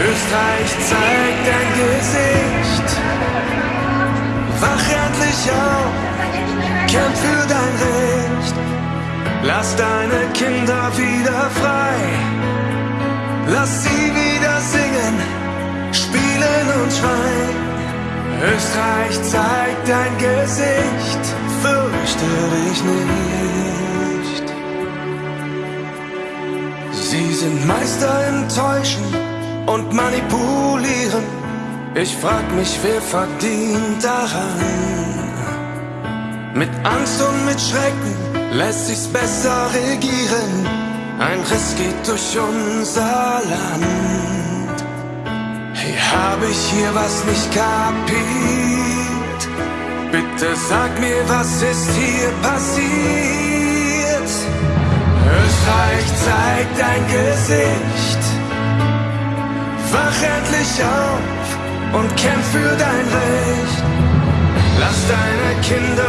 Österreich, zeig dein Gesicht. Wach endlich auf, kämpf für dein Recht. Lass deine Kinder wieder frei. Lass sie wieder singen, spielen und schreien. Österreich, zeig dein Gesicht, fürchte dich nicht. Sie sind Meister im Täuschen und Manipulieren. Ich frag mich, wer verdient daran? Mit Angst und mit Schrecken lässt sich's besser regieren. Ein Riss geht durch unser Land. Hey, hab ich hier was nicht kapiert? Bitte sag mir, was ist hier passiert? Österreich zeigt dein Gesicht. Wach endlich auf und kämpf für dein Recht. Lass deine Kinder